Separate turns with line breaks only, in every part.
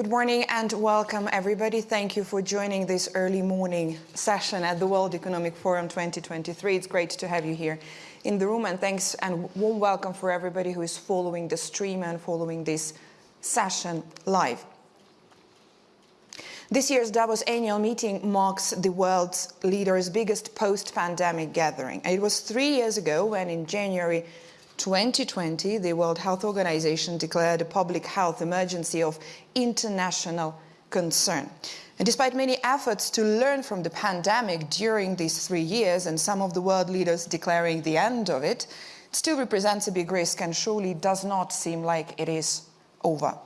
Good morning and welcome everybody. Thank you for joining this early morning session at the World Economic Forum 2023. It's great to have you here in the room and thanks and warm welcome for everybody who is following the stream and following this session live. This year's Davos annual meeting marks the world's leaders' biggest post-pandemic gathering. It was three years ago when in January 2020, the World Health Organization declared a public health emergency of international concern. And despite many efforts to learn from the pandemic during these three years and some of the world leaders declaring the end of it, it still represents a big risk and surely does not seem like it is over.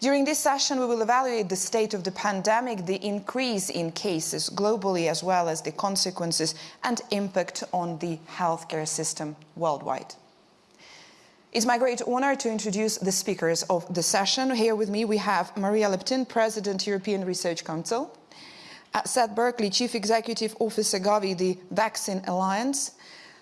During this session, we will evaluate the state of the pandemic, the increase in cases globally, as well as the consequences and impact on the healthcare system worldwide. It's my great honor to introduce the speakers of the session. Here with me we have Maria Leptin, President, European Research Council, uh, Seth Berkley, Chief Executive Officer Gavi, the Vaccine Alliance,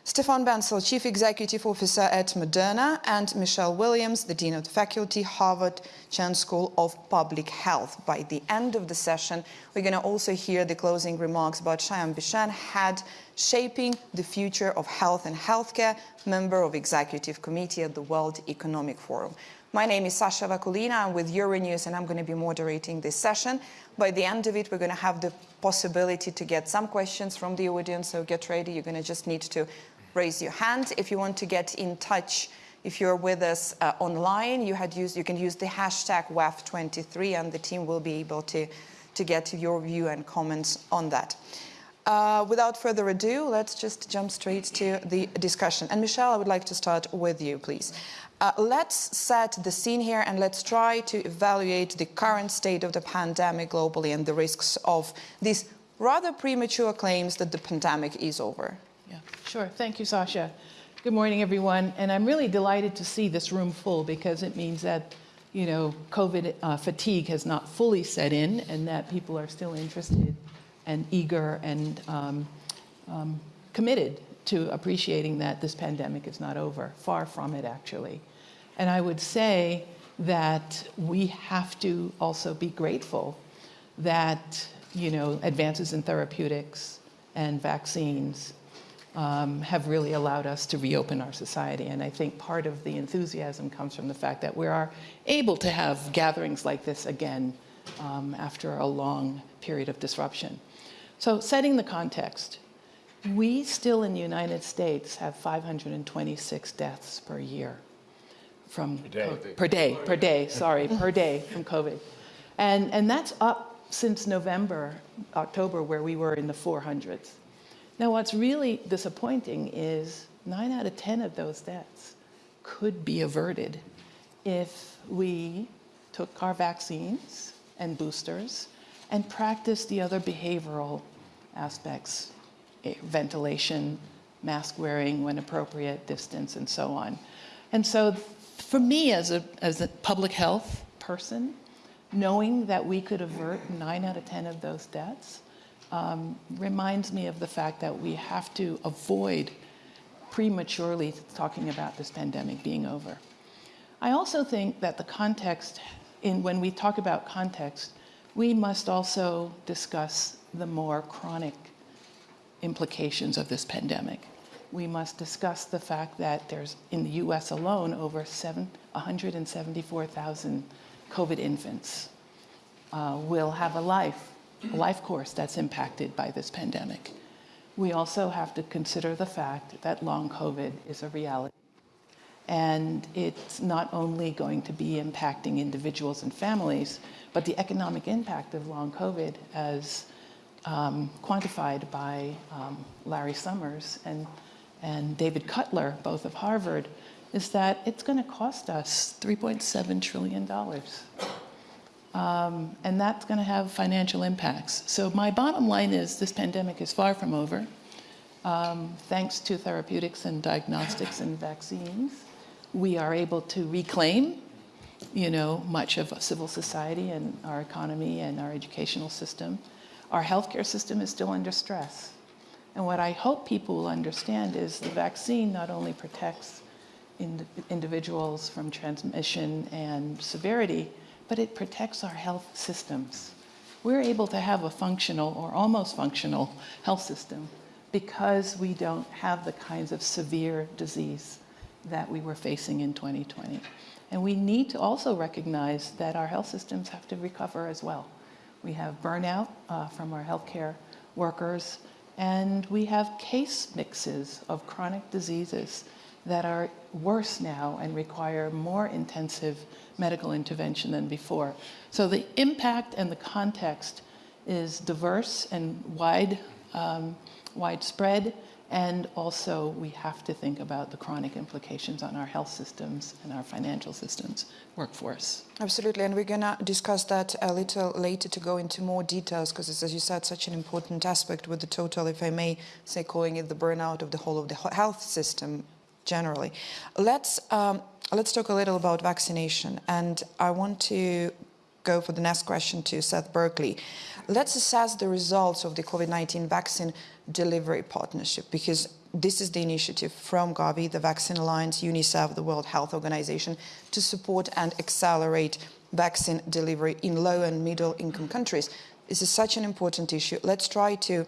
Stefan Bancel, Chief Executive Officer at Moderna, and Michelle Williams, the Dean of the Faculty, Harvard Chan School of Public Health. By the end of the session, we're going to also hear the closing remarks about Shyam Bishen, head shaping the future of health and healthcare, member of Executive Committee at the World Economic Forum. My name is Sasha Vakulina. I'm with Euronews and I'm going to be moderating this session. By the end of it, we're going to have the possibility to get some questions from the audience, so get ready. You're going to just need to raise your hand. If you want to get in touch, if you're with us uh, online, you, had used, you can use the hashtag WEF23 and the team will be able to, to get your view and comments on that. Uh, without further ado, let's just jump straight to the discussion. And Michelle, I would like to start with you, please. Uh, let's set the scene here and let's try to evaluate the current state of the pandemic globally and the risks of these rather premature claims that the pandemic is over.
Yeah, sure. Thank you, Sasha. Good morning, everyone. And I'm really delighted to see this room full because it means that, you know, COVID uh, fatigue has not fully set in and that people are still interested and eager and um, um, committed to appreciating that this pandemic is not over. Far from it, actually. And I would say that we have to also be grateful that, you know, advances in therapeutics and vaccines um, have really allowed us to reopen our society. And I think part of the enthusiasm comes from the fact that we are able to have gatherings like this again um, after a long period of disruption. So setting the context, we still in the United States have 526 deaths per year from
per day,
per day, per day sorry, per day from COVID. And, and that's up since November, October, where we were in the 400s. Now, what's really disappointing is nine out of 10 of those deaths could be averted if we took our vaccines and boosters and practiced the other behavioral aspects, eh, ventilation, mask wearing when appropriate, distance, and so on. And so for me as a, as a public health person, knowing that we could avert nine out of 10 of those deaths um, reminds me of the fact that we have to avoid prematurely talking about this pandemic being over. I also think that the context, in when we talk about context, we must also discuss the more chronic implications of this pandemic. We must discuss the fact that there's, in the US alone, over 174,000 COVID infants uh, will have a life life course that's impacted by this pandemic. We also have to consider the fact that long COVID is a reality. And it's not only going to be impacting individuals and families, but the economic impact of long COVID as um, quantified by um, Larry Summers and, and David Cutler, both of Harvard, is that it's going to cost us $3.7 trillion. Um, and that's going to have financial impacts. So my bottom line is this pandemic is far from over. Um, thanks to therapeutics and diagnostics and vaccines, we are able to reclaim, you know, much of civil society and our economy and our educational system. Our healthcare system is still under stress. And what I hope people will understand is the vaccine not only protects ind individuals from transmission and severity, but it protects our health systems. We're able to have a functional or almost functional health system because we don't have the kinds of severe disease that we were facing in 2020. And we need to also recognize that our health systems have to recover as well. We have burnout uh, from our healthcare workers, and we have case mixes of chronic diseases that are worse now and require more intensive medical intervention than before. So the impact and the context is diverse and wide, um, widespread, and also we have to think about the chronic implications on our health systems and our financial systems, workforce.
Absolutely, and we're going to discuss that a little later to go into more details because it's, as you said, such an important aspect with the total, if I may say, calling it the burnout of the whole of the health system generally. Let's, um, let's talk a little about vaccination, and I want to go for the next question to Seth Berkley. Let's assess the results of the COVID-19 vaccine delivery partnership because this is the initiative from Gavi, the Vaccine Alliance, UNICEF, the World Health Organization, to support and accelerate vaccine delivery in low and middle income countries. This is such an important issue. Let's try to,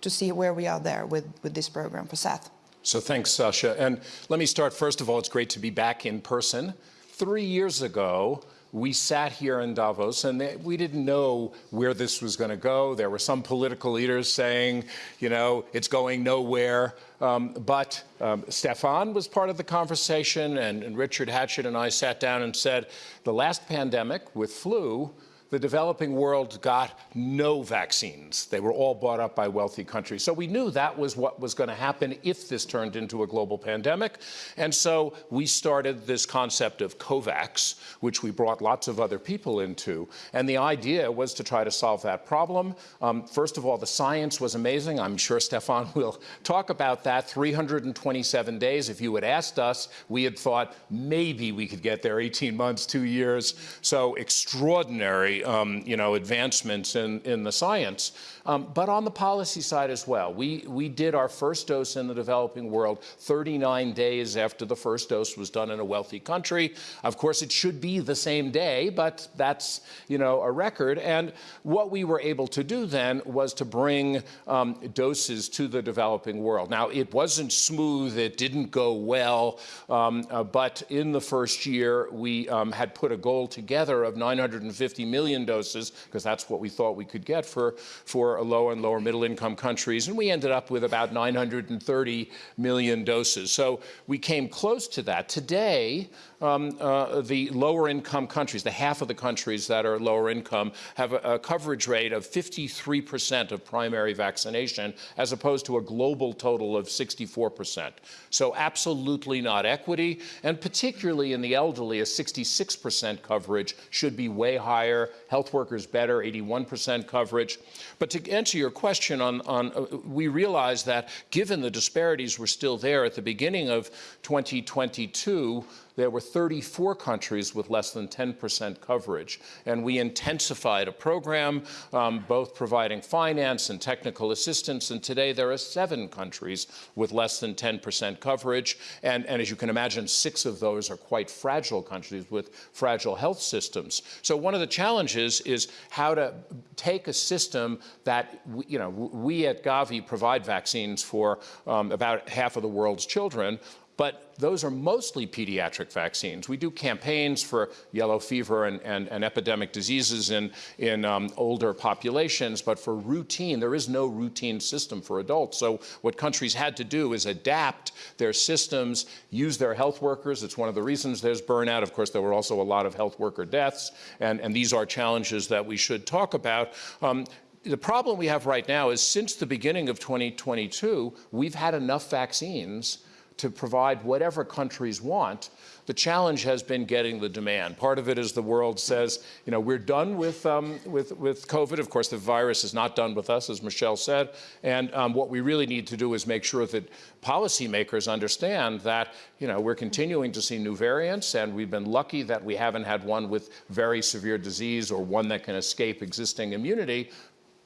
to see where we are there with, with this program for Seth.
So thanks, Sasha. And let me start, first of all, it's great to be back in person. Three years ago, we sat here in Davos and they, we didn't know where this was going to go. There were some political leaders saying, you know, it's going nowhere. Um, but um, Stefan was part of the conversation, and, and Richard Hatchett and I sat down and said, the last pandemic with flu, the developing world got no vaccines. They were all bought up by wealthy countries. So we knew that was what was going to happen if this turned into a global pandemic. And so we started this concept of COVAX, which we brought lots of other people into. And the idea was to try to solve that problem. Um, first of all, the science was amazing. I'm sure Stefan will talk about that. 327 days. If you had asked us, we had thought maybe we could get there 18 months, two years. So extraordinary um, you know, advancements in, in the science. Um, but on the policy side as well, we, we did our first dose in the developing world 39 days after the first dose was done in a wealthy country. Of course, it should be the same day, but that's, you know, a record. And what we were able to do then was to bring um, doses to the developing world. Now, it wasn't smooth, it didn't go well, um, uh, but in the first year, we um, had put a goal together of 950 million doses, because that's what we thought we could get for, for low and lower middle income countries, and we ended up with about 930 million doses. So we came close to that. Today, um, uh, the lower income countries, the half of the countries that are lower income, have a, a coverage rate of 53% of primary vaccination, as opposed to a global total of 64%. So absolutely not equity, and particularly in the elderly, a 66% coverage should be way higher. Health workers better, 81% coverage. But to answer your question on, on uh, we realize that given the disparities were still there at the beginning of 2022, there were 34 countries with less than 10% coverage. And we intensified a program, um, both providing finance and technical assistance. And today there are seven countries with less than 10% coverage. And, and as you can imagine, six of those are quite fragile countries with fragile health systems. So one of the challenges is how to take a system that, you know, we at Gavi provide vaccines for um, about half of the world's children, but those are mostly pediatric vaccines. We do campaigns for yellow fever and, and, and epidemic diseases in, in um, older populations, but for routine, there is no routine system for adults. So what countries had to do is adapt their systems, use their health workers. It's one of the reasons there's burnout. Of course, there were also a lot of health worker deaths, and, and these are challenges that we should talk about. Um, the problem we have right now is since the beginning of 2022, we've had enough vaccines to provide whatever countries want. The challenge has been getting the demand. Part of it is the world says, you know, we're done with, um, with, with COVID. Of course, the virus is not done with us, as Michelle said. And um, what we really need to do is make sure that policymakers understand that, you know, we're continuing to see new variants, and we've been lucky that we haven't had one with very severe disease or one that can escape existing immunity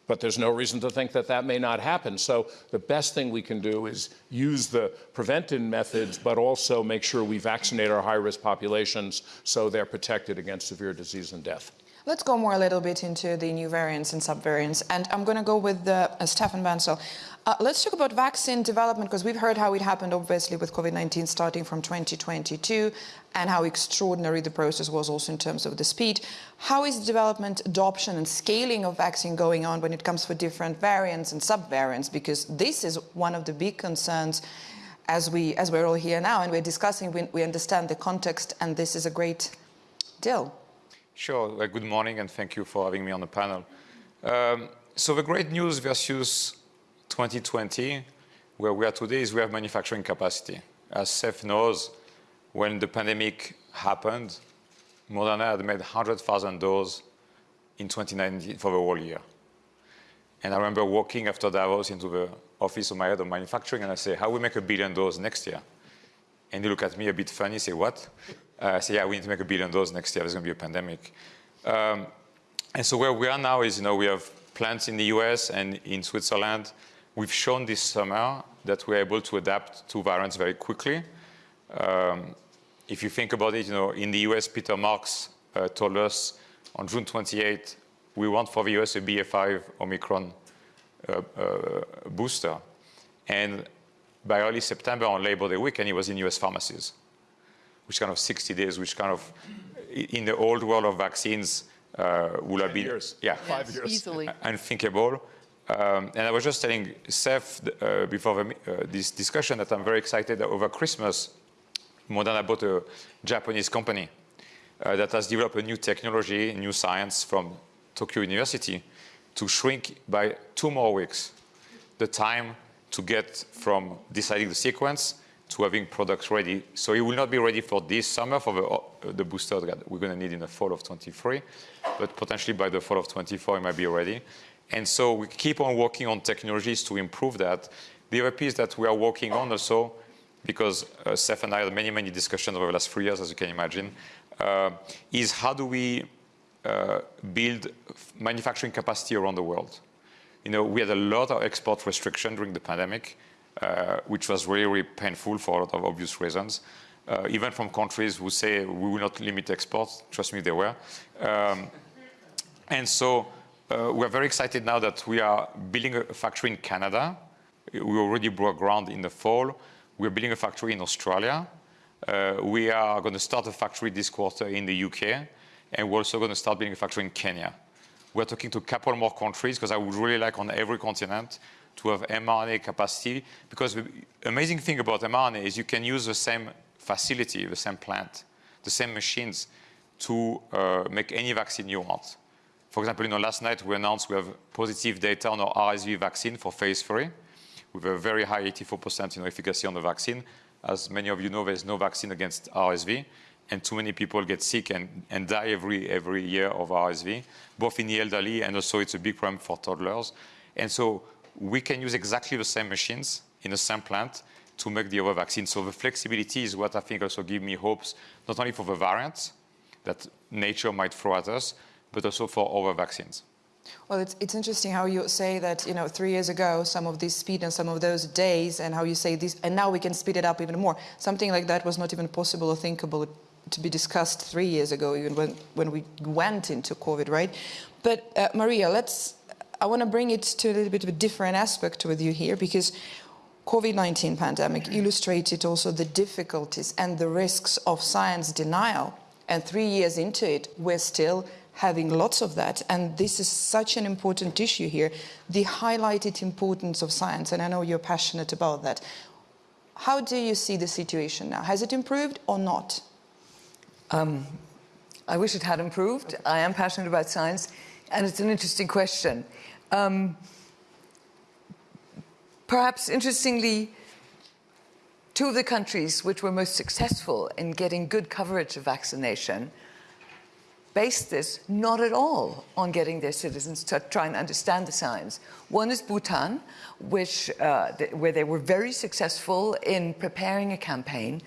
But there's no reason to think that that may not happen. So the best thing we can do is use the preventive methods, but also make sure we vaccinate our high-risk populations so they're protected against severe disease and death.
Let's go more a little bit into the new variants and subvariants. And I'm going to go with uh, Stefan Bancel. Uh, let's talk about vaccine development because we've heard how it happened, obviously, with COVID-19 starting from 2022 and how extraordinary the process was also in terms of the speed. How is development, adoption and scaling of vaccine going on when it comes for different variants and subvariants? Because this is one of the big concerns as, we, as we're all here now and we're discussing, we, we understand the context and this is a great deal.
Sure. Well, good morning, and thank you for having me on the panel. Um, so the great news versus 2020, where we are today, is we have manufacturing capacity. As Seth knows, when the pandemic happened, Moderna had made 100,000 doses in 2019 for the whole year. And I remember walking after Davos into the office of my head of manufacturing, and I say, how we make a billion doses next year? And he look at me a bit funny, say, what? Uh, say, yeah, we need to make a billion doses next year. There's going to be a pandemic. Um, and so where we are now is, you know, we have plants in the US and in Switzerland. We've shown this summer that we're able to adapt to variants very quickly. Um, if you think about it, you know, in the US, Peter Marks uh, told us on June 28, we want for the US a BA5 Omicron uh, uh, booster. And by early September on Labor Day weekend, it was in US pharmacies, which kind of 60 days, which kind of, in the old world of vaccines, uh, would have been
years.
yeah,
Five years.
Easily.
unthinkable. Um, and I was just telling Seth uh, before the, uh, this discussion that I'm very excited that over Christmas, Moderna bought a Japanese company uh, that has developed a new technology, new science from Tokyo University to shrink by two more weeks the time to get from deciding the sequence to having products ready. So it will not be ready for this summer for the, uh, the booster that we're going to need in the fall of 23, but potentially by the fall of 24 it might be ready. And so we keep on working on technologies to improve that. The other piece that we are working on also, because uh, Seth and I had many, many discussions over the last three years, as you can imagine, uh, is how do we uh, build manufacturing capacity around the world? You know, we had a lot of export restriction during the pandemic, uh, which was really, really painful for a lot of obvious reasons. Uh, even from countries who say we will not limit exports, trust me, they were. Um, and so uh, we're very excited now that we are building a factory in Canada. We already broke ground in the fall. We're building a factory in Australia. Uh, we are going to start a factory this quarter in the UK, and we're also going to start building a factory in Kenya. We're talking to a couple more countries because I would really like on every continent to have mRNA capacity because the amazing thing about mRNA is you can use the same facility, the same plant, the same machines to uh, make any vaccine you want. For example, you know, last night we announced we have positive data on our RSV vaccine for phase three with a very high 84% you know, efficacy on the vaccine. As many of you know, there's no vaccine against RSV and too many people get sick and, and die every, every year of RSV, both in the elderly and also it's a big problem for toddlers. And so we can use exactly the same machines in the same plant to make the other vaccine. So the flexibility is what I think also gives me hopes, not only for the variants that nature might throw at us, but also for other vaccines.
Well, it's, it's interesting how you say that, you know, three years ago, some of this speed and some of those days, and how you say this, and now we can speed it up even more. Something like that was not even possible or thinkable to be discussed three years ago, even when, when we went into COVID, right? But uh, Maria, let's, I want to bring it to a little bit of a different aspect with you here, because COVID-19 pandemic illustrated also the difficulties and the risks of science denial. And three years into it, we're still having lots of that. And this is such an important issue here, the highlighted importance of science. And I know you're passionate about that. How do you see the situation now? Has it improved or not?
Um, I wish it had improved. I am passionate about science, and it's an interesting question. Um, perhaps interestingly, two of the countries which were most successful in getting good coverage of vaccination based this not at all on getting their citizens to try and understand the science. One is Bhutan, which, uh, th where they were very successful in preparing a campaign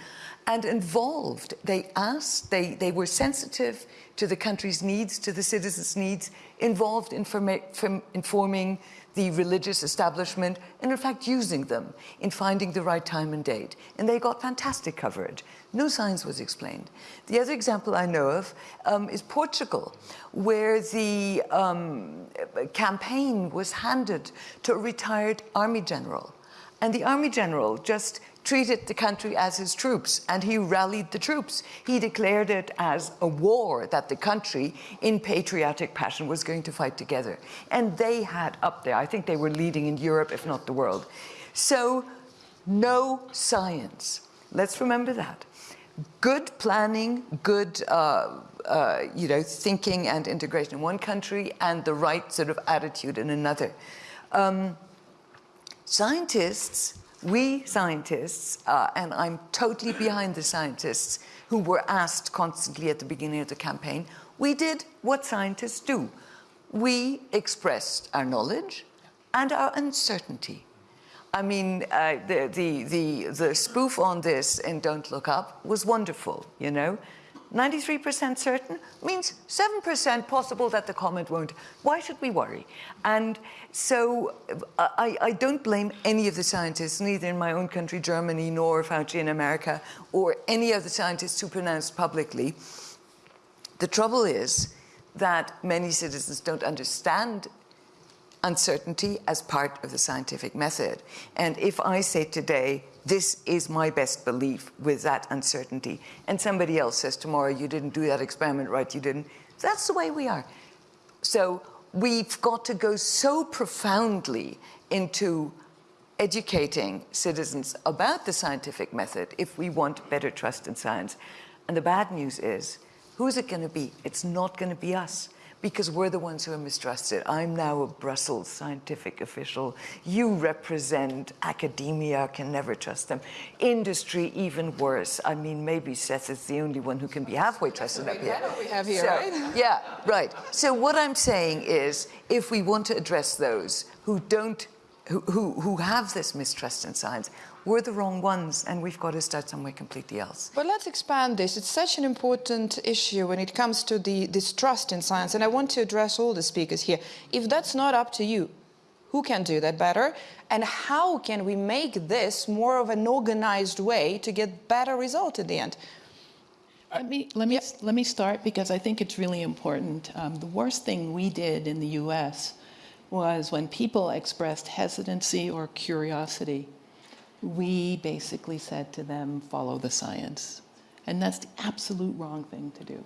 and involved. They asked, they, they were sensitive to the country's needs, to the citizens' needs, involved in informing the religious establishment, and in fact using them in finding the right time and date. And they got fantastic coverage. No science was explained. The other example I know of um, is Portugal, where the um, campaign was handed to a retired army general. And the army general just treated the country as his troops, and he rallied the troops. He declared it as a war that the country, in patriotic passion, was going to fight together. And they had up there, I think they were leading in Europe, if not the world. So, no science. Let's remember that. Good planning, good uh, uh, you know, thinking and integration in one country, and the right sort of attitude in another. Um, scientists we scientists, uh, and I'm totally behind the scientists who were asked constantly at the beginning of the campaign, we did what scientists do. We expressed our knowledge and our uncertainty. I mean, uh, the, the, the, the spoof on this in Don't Look Up was wonderful, you know. 93% certain means 7% possible that the comet won't. Why should we worry? And so uh, I, I, don't blame any of the scientists, neither in my own country, Germany, nor Fauci in America, or any of the scientists who pronounced publicly. The trouble is that many citizens don't understand uncertainty as part of the scientific method. And if I say today, this is my best belief with that uncertainty. And somebody else says tomorrow, you didn't do that experiment right, you didn't. That's the way we are. So we've got to go so profoundly into educating citizens about the scientific method if we want better trust in science. And the bad news is, who's it going to be? It's not going to be us because we're the ones who are mistrusted. I'm now a Brussels scientific official. You represent academia, can never trust them. Industry, even worse. I mean, maybe Seth is the only one who can be halfway trusted up here.
we have here,
so,
right?
Yeah, right. So what I'm saying is, if we want to address those who don't, who, who, who have this mistrust in science, we're the wrong ones and we've got to start somewhere completely else.
But let's expand this. It's such an important issue when it comes to the distrust in science, and I want to address all the speakers here. If that's not up to you, who can do that better? And how can we make this more of an organized way to get better result at the end?
Let me, let me, let me start because I think it's really important. Um, the worst thing we did in the US was when people expressed hesitancy or curiosity we basically said to them, follow the science. And that's the absolute wrong thing to do.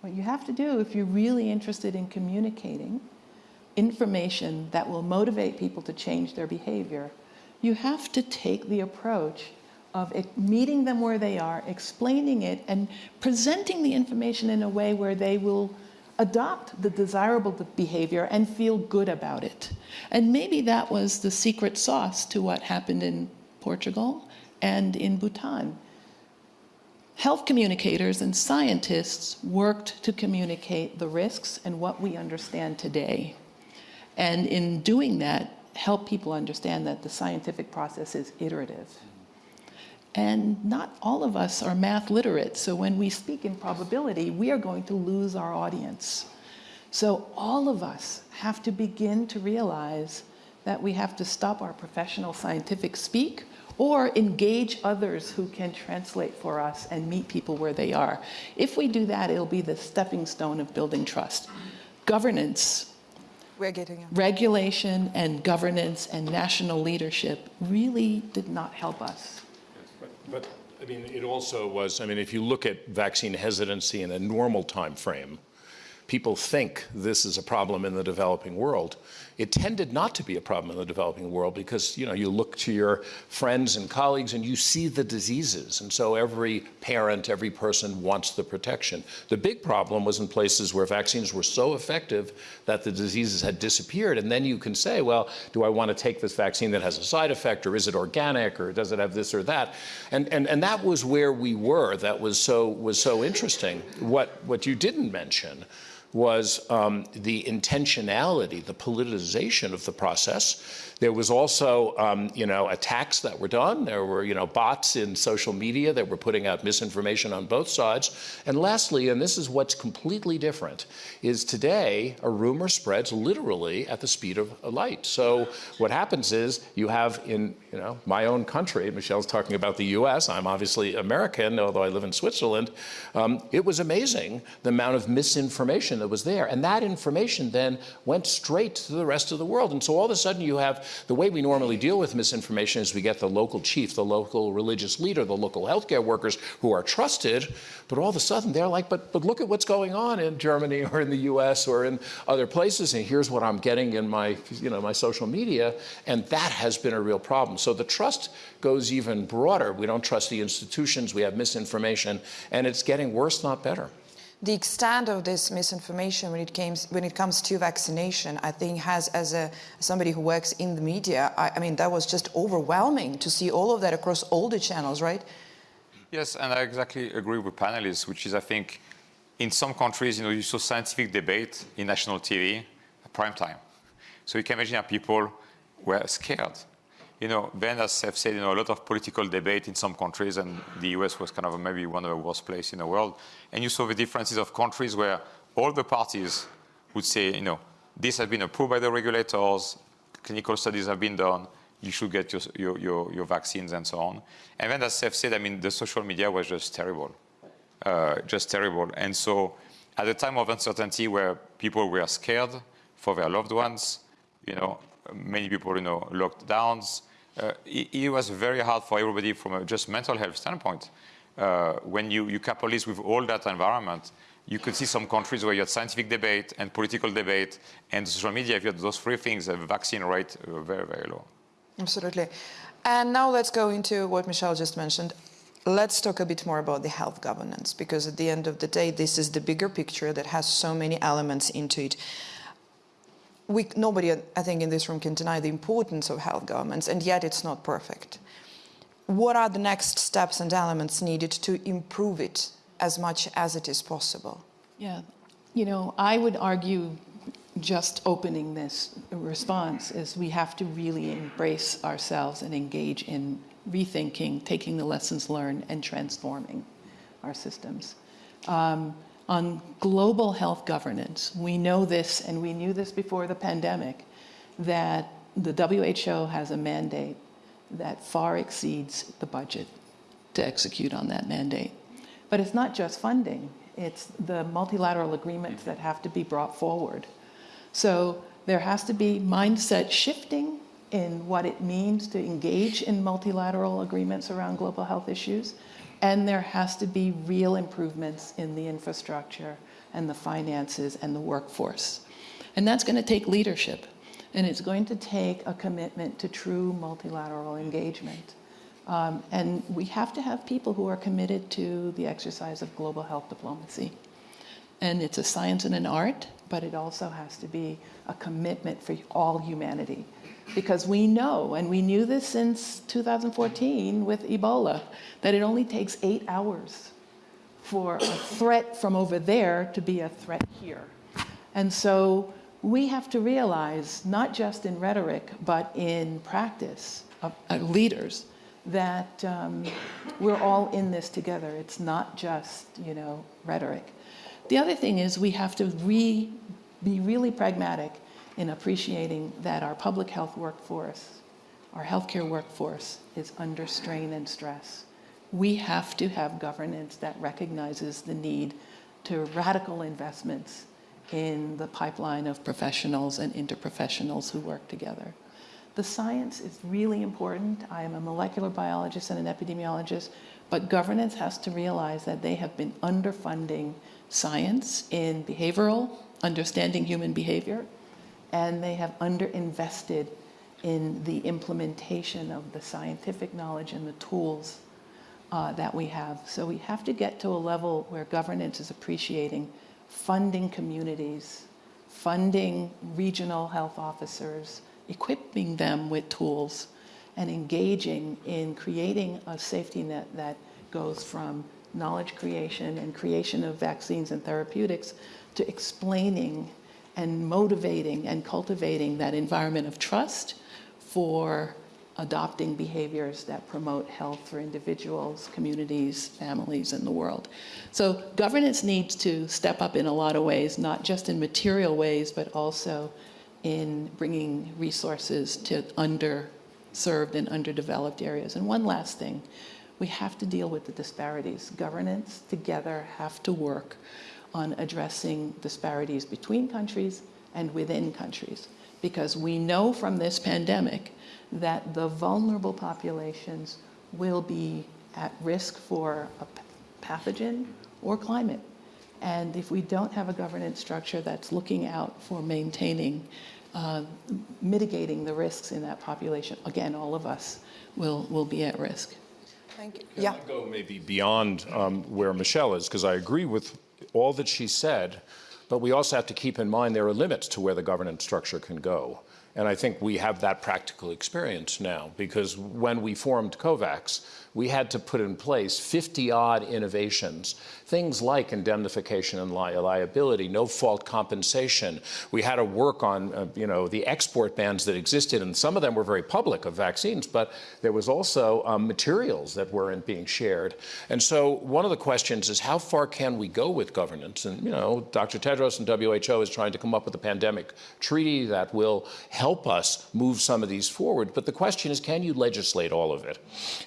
What you have to do if you're really interested in communicating information that will motivate people to change their behavior, you have to take the approach of meeting them where they are, explaining it, and presenting the information in a way where they will adopt the desirable behavior and feel good about it. And maybe that was the secret sauce to what happened in Portugal, and in Bhutan. Health communicators and scientists worked to communicate the risks and what we understand today. And in doing that, help people understand that the scientific process is iterative. And not all of us are math literate, so when we speak in probability, we are going to lose our audience. So all of us have to begin to realize that we have to stop our professional scientific speak or engage others who can translate for us and meet people where they are. If we do that, it'll be the stepping stone of building trust. Governance,
we're getting
regulation and governance and national leadership really did not help us.
But, but I mean, it also was, I mean, if you look at vaccine hesitancy in a normal time frame, people think this is a problem in the developing world. It tended not to be a problem in the developing world because you know you look to your friends and colleagues and you see the diseases, and so every parent, every person wants the protection. The big problem was in places where vaccines were so effective that the diseases had disappeared, and then you can say, well, do I want to take this vaccine that has a side effect, or is it organic, or does it have this or that? And and and that was where we were. That was so was so interesting. What what you didn't mention was um, the intentionality, the politicization of the process. There was also, um, you know, attacks that were done. There were, you know, bots in social media that were putting out misinformation on both sides. And lastly, and this is what's completely different, is today a rumor spreads literally at the speed of light. So what happens is you have in, you know, my own country, Michelle's talking about the U.S., I'm obviously American, although I live in Switzerland, um, it was amazing the amount of misinformation that was there. And that information then went straight to the rest of the world. And so all of a sudden you have the way we normally deal with misinformation is we get the local chief, the local religious leader, the local healthcare workers who are trusted, but all of a sudden they're like, but, but look at what's going on in Germany or in the US or in other places, and here's what I'm getting in my, you know, my social media, and that has been a real problem. So the trust goes even broader. We don't trust the institutions, we have misinformation, and it's getting worse, not better
the extent of this misinformation when it, came, when it comes to vaccination, I think has, as a somebody who works in the media, I, I, mean, that was just overwhelming to see all of that across all the channels, right?
Yes, and I exactly agree with panelists, which is, I think, in some countries, you know, you saw scientific debate in national TV at prime time. So you can imagine how people were scared you know, Ben, as I've said, you know, a lot of political debate in some countries, and the US was kind of maybe one of the worst places in the world. And you saw the differences of countries where all the parties would say, you know, this has been approved by the regulators, clinical studies have been done, you should get your, your, your, your vaccines and so on. And then, as Seth said, I mean, the social media was just terrible, uh, just terrible. And so at a time of uncertainty where people were scared for their loved ones, you know, many people, you know, lockdowns. Uh, it, it, was very hard for everybody from a just mental health standpoint. Uh, when you, you couple this with all that environment, you could see some countries where you had scientific debate and political debate and social media, if you had those three things, the vaccine rate uh, very, very low.
Absolutely. And now let's go into what Michelle just mentioned. Let's talk a bit more about the health governance, because at the end of the day, this is the bigger picture that has so many elements into it we, nobody, I think, in this room can deny the importance of health governments, and yet it's not perfect. What are the next steps and elements needed to improve it as much as it is possible?
Yeah, you know, I would argue just opening this response is we have to really embrace ourselves and engage in rethinking, taking the lessons learned, and transforming our systems. Um, on global health governance. We know this, and we knew this before the pandemic, that the WHO has a mandate that far exceeds the budget to execute on that mandate. But it's not just funding, it's the multilateral agreements that have to be brought forward. So there has to be mindset shifting in what it means to engage in multilateral agreements around global health issues. And there has to be real improvements in the infrastructure and the finances and the workforce. And that's going to take leadership. And it's going to take a commitment to true multilateral engagement. Um, and we have to have people who are committed to the exercise of global health diplomacy. And it's a science and an art, but it also has to be a commitment for all humanity because we know, and we knew this since 2014 with Ebola, that it only takes eight hours for a threat from over there to be a threat here. And so we have to realize, not just in rhetoric, but in practice of uh, leaders, that um, we're all in this together. It's not just, you know, rhetoric. The other thing is we have to re, be really pragmatic in appreciating that our public health workforce, our healthcare workforce is under strain and stress. We have to have governance that recognizes the need to radical investments in the pipeline of professionals and interprofessionals who work together. The science is really important. I am a molecular biologist and an epidemiologist, but governance has to realize that they have been underfunding science in behavioral, understanding human behavior, and they have underinvested in the implementation of the scientific knowledge and the tools uh, that we have. So we have to get to a level where governance is appreciating funding communities, funding regional health officers, equipping them with tools, and engaging in creating a safety net that goes from knowledge creation and creation of vaccines and therapeutics to explaining and motivating and cultivating that environment of trust for adopting behaviors that promote health for individuals, communities, families, and the world. So governance needs to step up in a lot of ways, not just in material ways, but also in bringing resources to underserved and underdeveloped areas. And one last thing, we have to deal with the disparities. Governance together have to work on addressing disparities between countries and within countries. Because we know from this pandemic that the vulnerable populations will be at risk for a pathogen or climate. And if we don't have a governance structure that's looking out for maintaining, uh, mitigating the risks in that population, again, all of us will, will be at risk.
Thank you.
Can
Yeah.
I go maybe beyond um, where Michelle is, because I agree with all that she said, but we also have to keep in mind there are limits to where the governance structure can go. And I think we have that practical experience now, because when we formed COVAX, we had to put in place 50 odd innovations, things like indemnification and li liability, no fault compensation. We had to work on, uh, you know, the export bans that existed, and some of them were very public of vaccines, but there was also um, materials that weren't being shared. And so one of the questions is how far can we go with governance? And, you know, Dr. Tedros and WHO is trying to come up with a pandemic treaty that will help us move some of these forward. But the question is, can you legislate all of it?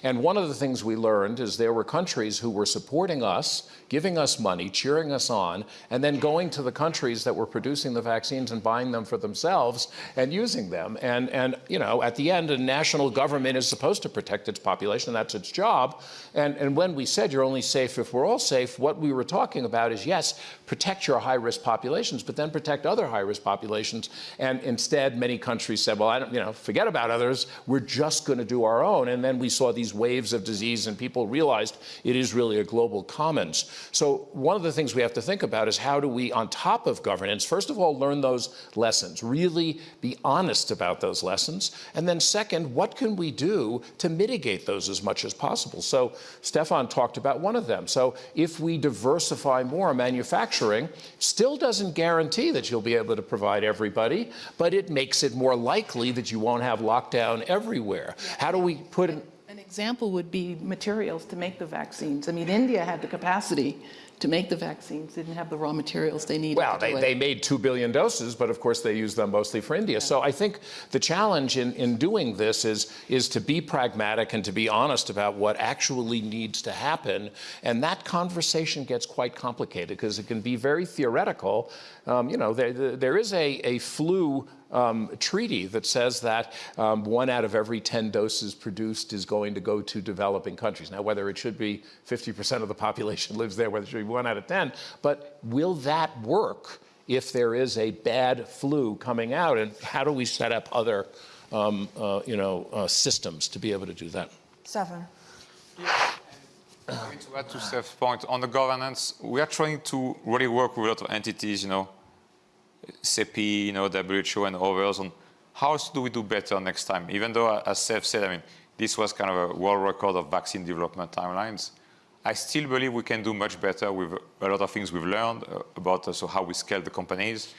And one of the things we learned is there were countries who were supporting us, giving us money, cheering us on, and then going to the countries that were producing the vaccines and buying them for themselves and using them. And, and you know, at the end, a national government is supposed to protect its population. That's its job. And, and when we said you're only safe if we're all safe, what we were talking about is, yes, protect your high-risk populations, but then protect other high-risk populations. And instead, many countries said, well, I don't, you know, forget about others. We're just going to do our own. And then we saw these waves of disease and people realized it is really a global commons. So one of the things we have to think about is how do we, on top of governance, first of all, learn those lessons, really be honest about those lessons. And then second, what can we do to mitigate those as much as possible? So Stefan talked about one of them. So if we diversify more, manufacturing still doesn't guarantee that you'll be able to provide everybody, but it makes it more likely that you won't have lockdown everywhere. How do we put
An example would be materials to make the vaccines. I mean, India had the capacity to make the vaccines, didn't have the raw materials they needed
Well, they, they made 2 billion doses, but of course they used them mostly for India. So I think the challenge in, in doing this is, is to be pragmatic and to be honest about what actually needs to happen. And that conversation gets quite complicated because it can be very theoretical. Um, you know, there, there is a, a flu um, treaty that says that um, one out of every 10 doses produced is going to go to developing countries. Now, whether it should be 50% of the population lives there, whether it should be one out of 10, but will that work if there is a bad flu coming out? And how do we set up other, um, uh, you know, uh, systems to be able to do that?
Stefan.
Maybe to add to Steph's point, on the governance, we are trying to really work with a lot of entities, you know, CEPI, you know, WHO and others on how do we do better next time? Even though, as Steph said, I mean, this was kind of a world record of vaccine development timelines. I still believe we can do much better with a lot of things we've learned uh, about also how we scale the companies.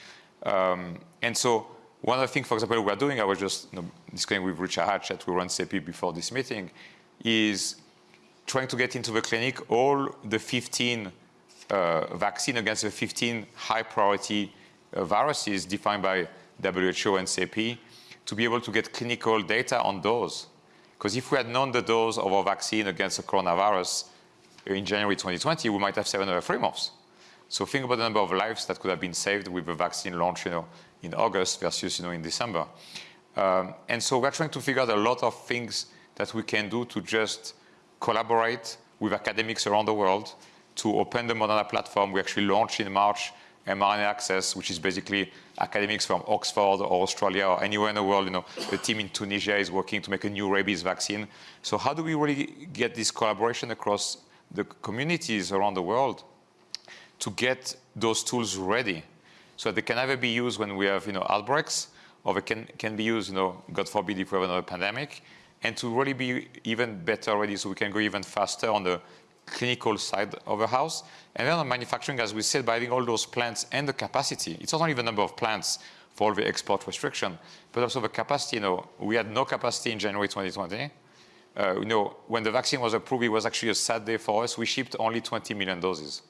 Um, and so one of the things, for example, we're doing, I was just you know, discussing with Richard Hatchett who runs CEPI before this meeting, is trying to get into the clinic all the 15 uh, vaccine against the 15 high priority uh, viruses defined by WHO and CEPI to be able to get clinical data on those. Because if we had known the dose of our vaccine against the coronavirus in January 2020, we might have saved another three months. So think about the number of lives that could have been saved with the vaccine launch, you know, in August versus, you know, in December. Um, and so we're trying to figure out a lot of things that we can do to just collaborate with academics around the world to open the Moderna platform. We actually launched in March mRNA Access, which is basically academics from Oxford or Australia or anywhere in the world. You know, the team in Tunisia is working to make a new rabies vaccine. So how do we really get this collaboration across the communities around the world to get those tools ready so they can either be used when we have, you know, outbreaks or they can, can be used, you know, God forbid if we have another pandemic, and to really be even better ready so we can go even faster on the clinical side of the house. And then on manufacturing, as we said, by having all those plants and the capacity, it's not only the number of plants for all the export restriction, but also the capacity. You know, we had no capacity in January 2020. Uh, you know, when the vaccine was approved, it was actually a sad day for us. We shipped only 20 million doses.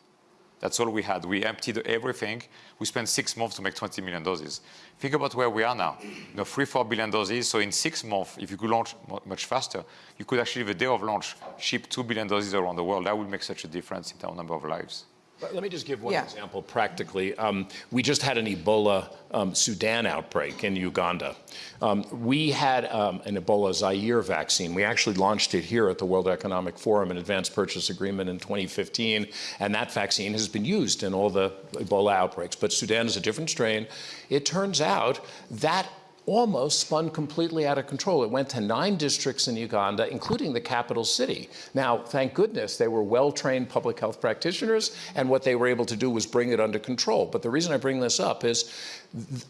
That's all we had. We emptied everything. We spent six months to make 20 million doses. Think about where we are now. You know, three, four billion doses. So in six months, if you could launch much faster, you could actually, the day of launch, ship two billion doses around the world. That would make such a difference in terms of number of lives.
Let me just give one
Yeah.
example practically. Um, we just had an Ebola um, Sudan outbreak in Uganda. Um, we had um, an Ebola Zaire vaccine. We actually launched it here at the World Economic Forum, an advanced purchase agreement in 2015, and that vaccine has been used in all the Ebola outbreaks. But Sudan is a different strain. It turns out that almost spun completely out of control. It went to nine districts in Uganda, including the capital city. Now, thank goodness they were well-trained public health practitioners, and what they were able to do was bring it under control. But the reason I bring this up is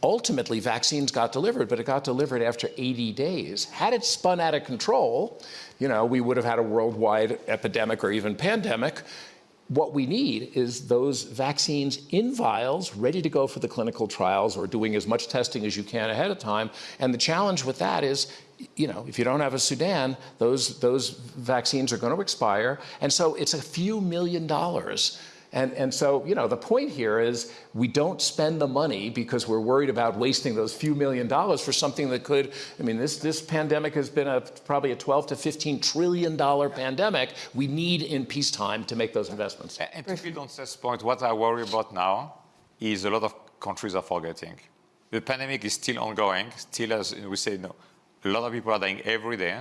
ultimately vaccines got delivered, but it got delivered after 80 days. Had it spun out of control, you know, we would have had a worldwide epidemic or even pandemic what we need is those vaccines in vials, ready to go for the clinical trials or doing as much testing as you can ahead of time. And the challenge with that is, you know, if you don't have a Sudan, those, those vaccines are going to expire. And so it's a few million dollars and, and so, you know, the point here is we don't spend the money because we're worried about wasting those few million dollars for something that could, I mean, this, this pandemic has been a, probably a 12 to 15 trillion dollar pandemic. We need in peacetime to make those investments.
And, to build on Seth's point, what I worry about now is a lot of countries are forgetting. The pandemic is still ongoing, still as we say, a lot of people are dying every day,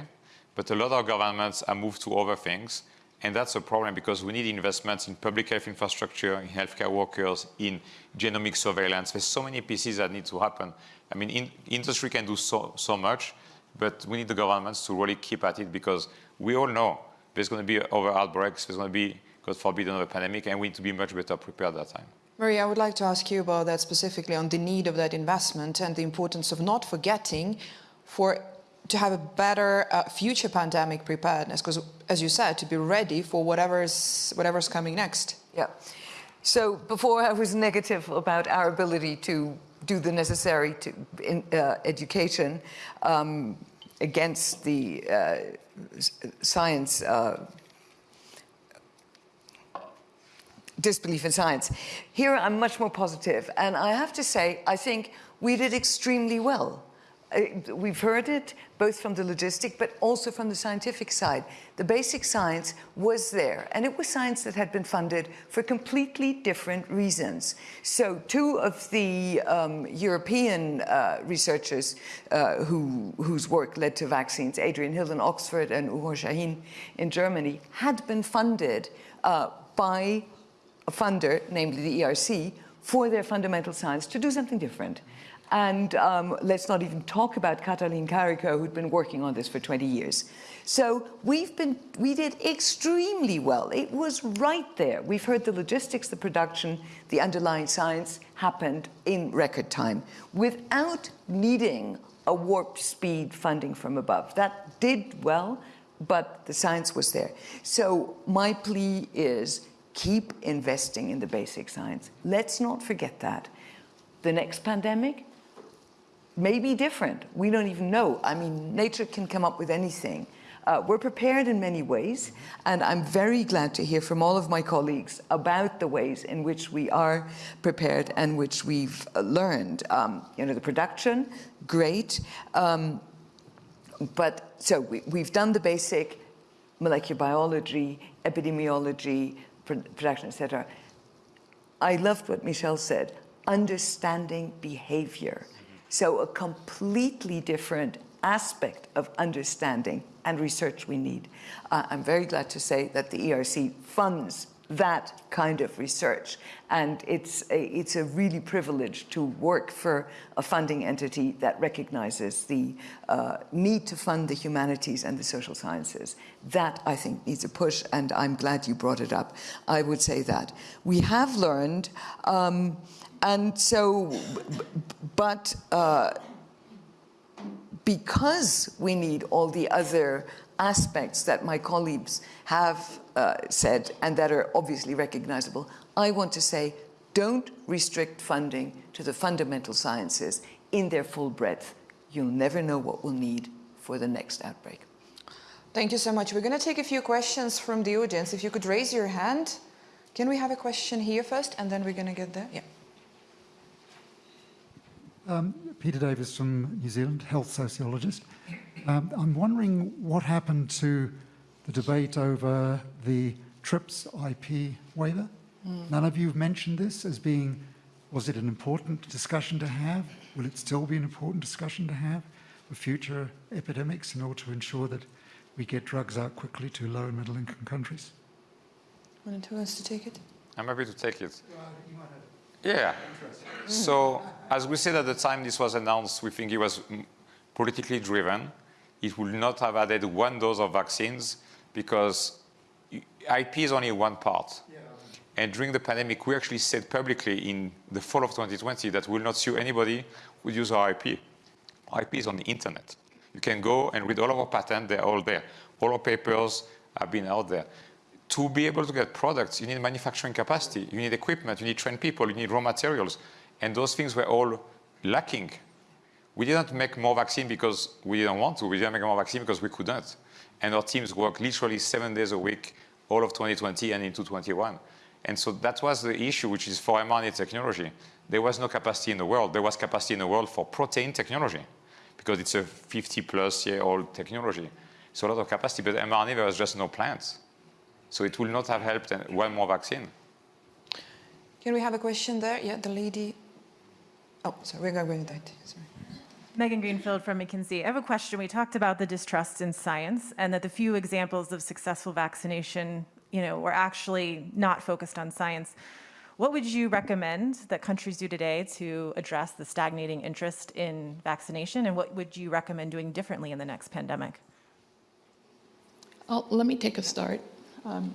but a lot of governments are moved to other things. And that's a problem because we need investments in public health infrastructure, in healthcare workers, in genomic surveillance. There's so many pieces that need to happen. I mean, in, industry can do so, so much, but we need the governments to really keep at it because we all know there's going to be other outbreaks, there's going to be, God forbid, another pandemic, and we need to be much better prepared at that time.
Maria, I would like to ask you about that specifically on the need of that investment and the importance of not forgetting for to have a better uh, future pandemic preparedness, because as you said, to be ready for whatever's whatever's coming next.
Yeah. So before I was negative about our ability to do the necessary to, in, uh, education um, against the uh, science uh, disbelief in science. Here I'm much more positive, and I have to say I think we did extremely well. Uh, we've heard it both from the logistic but also from the scientific side. The basic science was there and it was science that had been funded for completely different reasons. So two of the um, European uh, researchers uh, who, whose work led to vaccines, Adrian Hill in Oxford and Uğur Şahin in Germany, had been funded uh, by a funder, namely the ERC, for their fundamental science to do something different. And um, let's not even talk about Katalin Karikó, who'd been working on this for 20 years. So we've been, we did extremely well. It was right there. We've heard the logistics, the production, the underlying science happened in record time without needing a warp speed funding from above. That did well, but the science was there. So my plea is keep investing in the basic science. Let's not forget that. The next pandemic, may be different. We don't even know. I mean, nature can come up with anything. Uh, we're prepared in many ways, and I'm very glad to hear from all of my colleagues about the ways in which we are prepared and which we've uh, learned. Um, you know, the production, great. Um, but so we, have done the basic molecular biology, epidemiology, production, etc. I loved what Michelle said, understanding behavior. So a completely different aspect of understanding and research we need. Uh, I'm very glad to say that the ERC funds that kind of research. And it's a, it's a really privilege to work for a funding entity that recognizes the uh, need to fund the humanities and the social sciences. That, I think, needs a push, and I'm glad you brought it up. I would say that. We have learned um, and so, but uh, because we need all the other aspects that my colleagues have uh, said and that are obviously recognizable, I want to say don't restrict funding to the fundamental sciences in their full breadth. You'll never know what we'll need for the next outbreak.
Thank you so much. We're going to take a few questions from the audience. If you could raise your hand. Can we have a question here first and then we're going to get there? Yeah.
Um, Peter Davis from New Zealand, health sociologist. Um, I'm wondering what happened to the debate over the TRIPS IP waiver. Mm. None of you have mentioned this as being, was it an important discussion to have? Will it still be an important discussion to have for future epidemics in order to ensure that we get drugs out quickly to low and middle income countries?
One who wants to take it?
I'm happy to take it. Yeah. So, as we said at the time this was announced, we think it was politically driven. It would not have added one dose of vaccines because IP is only one part. Yeah. And during the pandemic, we actually said publicly in the fall of 2020 that we will not sue anybody who use our IP. IP is on the internet. You can go and read all of our patents, they're all there. All our papers have been out there to be able to get products, you need manufacturing capacity, you need equipment, you need trained people, you need raw materials. And those things were all lacking. We didn't make more vaccine because we didn't want to. We didn't make more vaccine because we couldn't. And our teams worked literally seven days a week, all of 2020 and into 21. And so that was the issue, which is for mRNA technology. There was no capacity in the world. There was capacity in the world for protein technology because it's a 50 plus year old technology. So a lot of capacity, but mRNA, there was just no plants. So it will not have helped one more vaccine.
Can we have a question there? Yeah, the lady. Oh, sorry, we're going to that. Sorry.
Megan Greenfield from McKinsey. I have a question. We talked about the distrust in science and that the few examples of successful vaccination, you know, were actually not focused on science. What would you recommend that countries do today to address the stagnating interest in vaccination? And what would you recommend doing differently in the next pandemic?
Well, let me take a start. Um,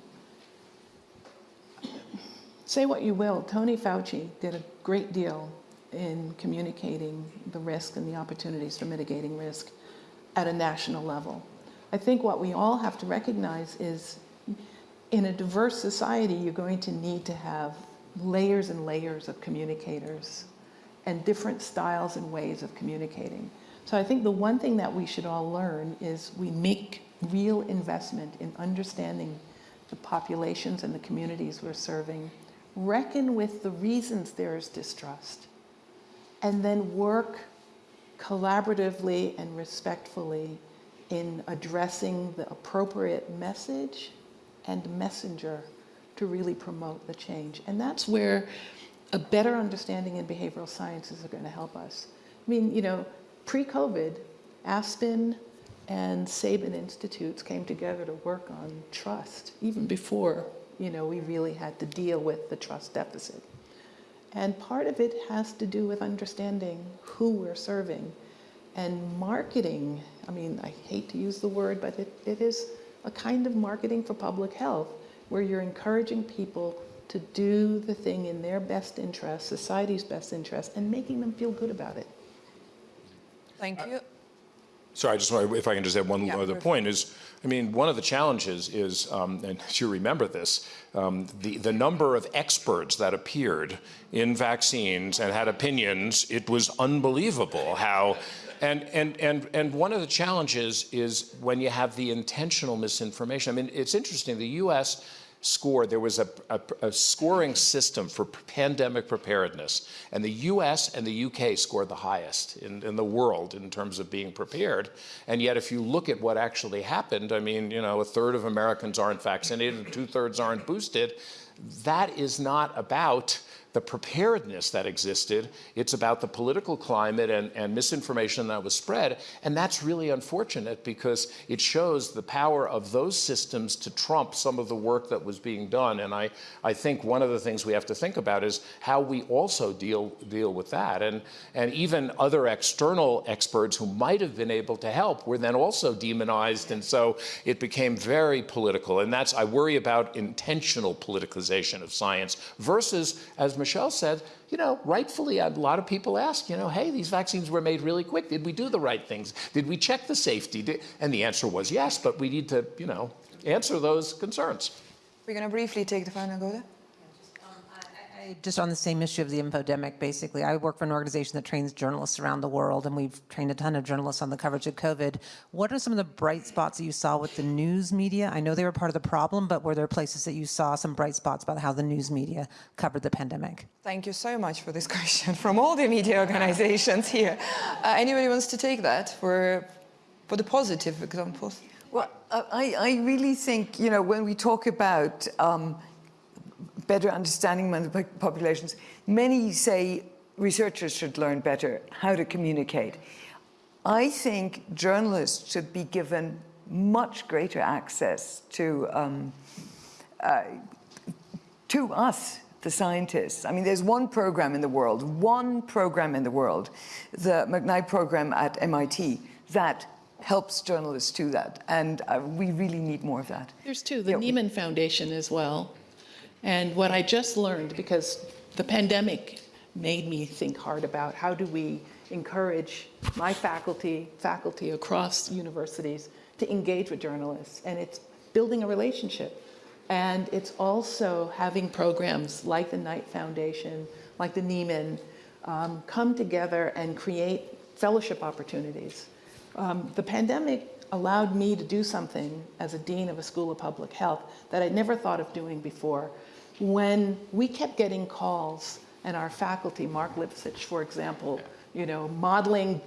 say what you will, Tony Fauci did a great deal in communicating the risk and the opportunities for mitigating risk at a national level. I think what we all have to recognize is in a diverse society, you're going to need to have layers and layers of communicators and different styles and ways of communicating. So I think the one thing that we should all learn is we make real investment in understanding the populations and the communities we're serving, reckon with the reasons there is distrust, and then work collaboratively and respectfully in addressing the appropriate message and messenger to really promote the change. And that's where a better understanding in behavioral sciences are going to help us. I mean, you know, pre-COVID, Aspen, and Sabin Institutes came together to work on trust, even before you know, we really had to deal with the trust deficit. And part of it has to do with understanding who we're serving and marketing. I mean, I hate to use the word, but it, it is a kind of marketing for public health where you're encouraging people to do the thing in their best interest, society's best interest, and making them feel good about it.
Thank you.
Sorry, I just want if I can just add one yeah, other perfect. point is, I mean, one of the challenges is, um, and you remember this, um, the, the number of experts that appeared in vaccines and had opinions, it was unbelievable how, and, and, and, and one of the challenges is when you have the intentional misinformation. I mean, it's interesting, the U.S., score, there was a, a, a, scoring system for pandemic preparedness, and the US and the UK scored the highest in, in, the world in terms of being prepared. And yet, if you look at what actually happened, I mean, you know, a third of Americans aren't vaccinated, two thirds aren't boosted. That is not about the preparedness that existed. It's about the political climate and, and, misinformation that was spread. And that's really unfortunate because it shows the power of those systems to trump some of the work that was being done. And I, I think one of the things we have to think about is how we also deal, deal with that. And, and even other external experts who might have been able to help were then also demonized. And so it became very political. And that's, I worry about intentional politicalization of science versus, as Michelle said, you know, rightfully, a lot of people ask, you know, hey, these vaccines were made really quick. Did we do the right things? Did we check the safety? Did, and the answer was yes, but we need to, you know, answer those concerns.
We're going to briefly take the final go there.
I- Just on the same issue of the infodemic, basically, I work for an organization that trains journalists around the world, and we've trained a ton of journalists on the coverage of COVID. What are some of the bright spots that you saw with the news media? I know they were part of the problem, but were there places that you saw some bright spots about how the news media covered the pandemic?
Thank you so much for this question from all the media organizations here. Uh, anybody wants to take that for, for the positive examples?
Well, I, I really think, you know, when we talk about um, better understanding among the populations, many say researchers should learn better how to communicate. I think journalists should be given much greater access to, um, uh, to us, the scientists. I mean, there's one program in the world, one program in the world, the McKnight program at MIT, that helps journalists do that. And uh, we really need more of that.
There's two, the
Yeah,
Nieman Foundation as well. And what I just learned, because the pandemic made me think hard about how do we encourage my faculty, faculty across universities to engage with journalists. And it's building a relationship. And it's also having programs like the Knight Foundation, like the Nieman, um, come together and create fellowship opportunities. Um, the pandemic allowed me to do something as a dean of a school of public health that I'd never thought of doing before. When we kept getting calls, and our faculty, Marc Lipsitch, for example, you know, modeling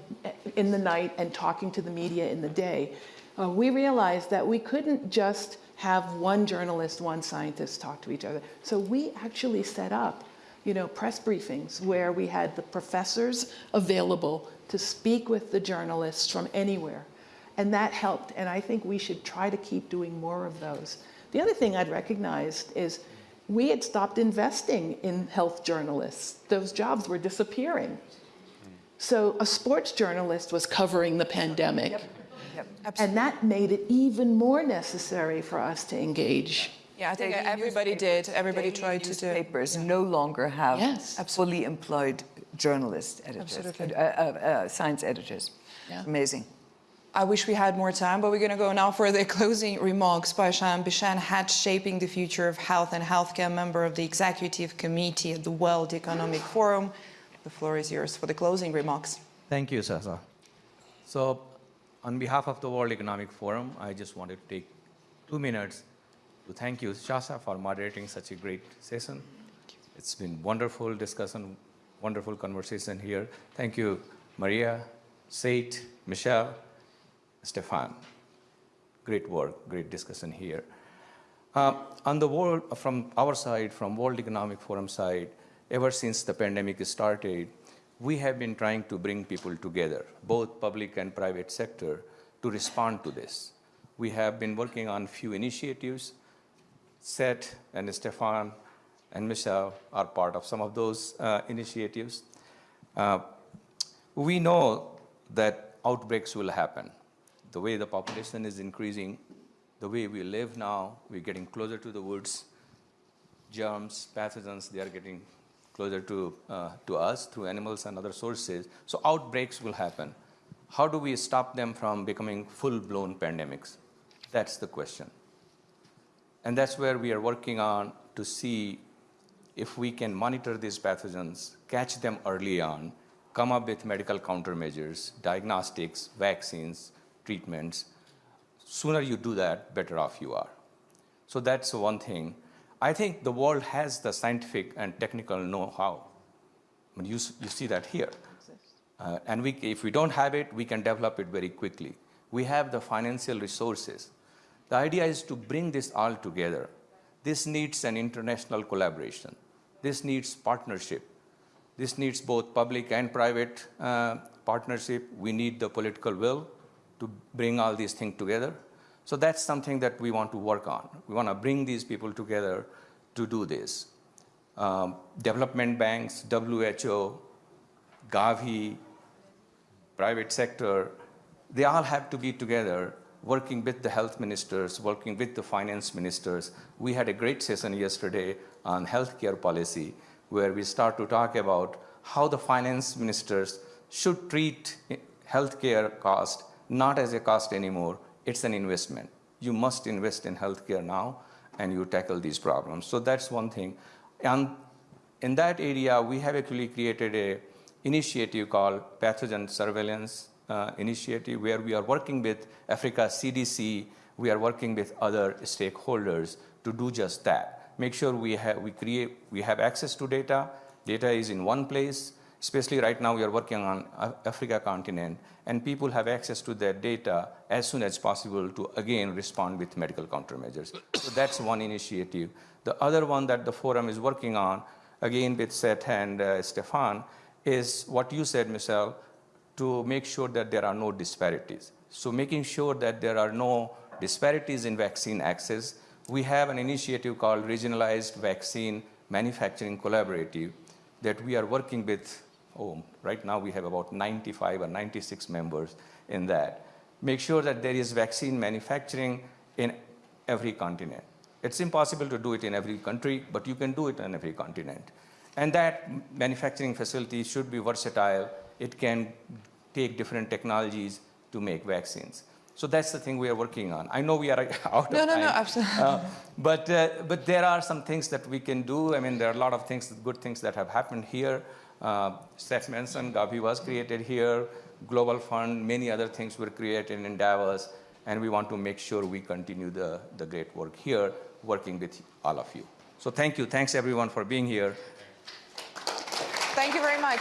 in the night and talking to the media in the day, uh, we realized that we couldn't just have one journalist, one scientist talk to each other. So we actually set up you know, press briefings where we had the professors available to speak with the journalists from anywhere. And that helped. And I think we should try to keep doing more of those. The other thing I'd recognized is we had stopped investing in health journalists. Those jobs were disappearing. So a sports journalist was covering the pandemic. And that made it even more necessary for us to engage.
Yeah, I think
Daily
everybody did. Everybody
daily
tried to do.
Newspapers no longer have
Yes.
fully employed journalist editors, uh, uh, uh, science editors.
Yeah.
Amazing.
I wish we had more time, but we're going to go now for the closing remarks by Shyam Bishen Hatch, shaping the future of health and healthcare, member of the executive committee at the World Economic Forum. The floor is yours for the closing remarks.
Thank you, Sasa. So, on behalf of the World Economic Forum, I just wanted to take two minutes to thank you, Shasa, for moderating such a great session. It's been wonderful discussion, wonderful conversation here. Thank you, Maria, Seth, Michelle, Stefan. Great work, great discussion here. Uh, on the world, from our side, from World Economic Forum side, ever since the pandemic started, we have been trying to bring people together, both public and private sector, to respond to this. We have been working on few initiatives. Seth and Stefan and Michelle are part of some of those uh, initiatives. Uh, we know that outbreaks will happen. The way the population is increasing, the way we live now, we're getting closer to the woods. Germs, pathogens, they are getting closer to, uh, to us through animals and other sources. So outbreaks will happen. How do we stop them from becoming full-blown pandemics? That's the question. And that's where we are working on to see if we can monitor these pathogens, catch them early on, come up with medical countermeasures, diagnostics, vaccines, treatments. Sooner you do that, better off you are. So that's one thing. I think the world has the scientific and technical know-how. I mean, you, you see that here. Uh, and we, if we don't have it, we can develop it very quickly. We have the financial resources. The idea is to bring this all together. This needs an international collaboration. This needs partnership. This needs both public and private uh, partnership. We need the political will to bring all these things together. So that's something that we want to work on. We want to bring these people together to do this. Um, development banks, WHO, Gavi, private sector, they all have to be together working with the health ministers, working with the finance ministers. We had a great session yesterday on healthcare policy. where we start to talk about how the finance ministers should treat healthcare cost not as a cost anymore, it's an investment. You must invest in healthcare now and you tackle these problems. So that's one thing. And in that area, we have actually created a initiative called Pathogen Surveillance uh, Initiative, where we are working with Africa CDC, we are working with other stakeholders to do just that. Make sure we have, we create, we have access to data, data is in one place, especially right now we are working on Africa continent, and people have access to their data as soon as possible to again respond with medical countermeasures. so that's one initiative. The other one that the forum is working on, again with Seth and uh, Stefan, is what you said, Michelle, to make sure that there are no disparities. So making sure that there are no disparities in vaccine access. We have an initiative called Regionalized Vaccine Manufacturing Collaborative that we are working with oh, right now we have about 95 or 96 members in that. Make sure that there is vaccine manufacturing in every continent. It's impossible to do it in every country, but you can do it in every continent. And that manufacturing facility should be versatile. It can take different technologies to make vaccines. So that's the thing we are working on. I know we are out
no,
of
no,
time.
No, no, absolutely. Uh,
but, uh, but there are some things that we can do. I mean, there are a lot of things, good things that have happened here. Uh, Steph mentioned Gavi was created here, Global Fund, many other things were created in Davos, and we want to make sure we continue the, the great work here, working with all of you. So thank you. Thanks, everyone, for being here.
Thank you very much.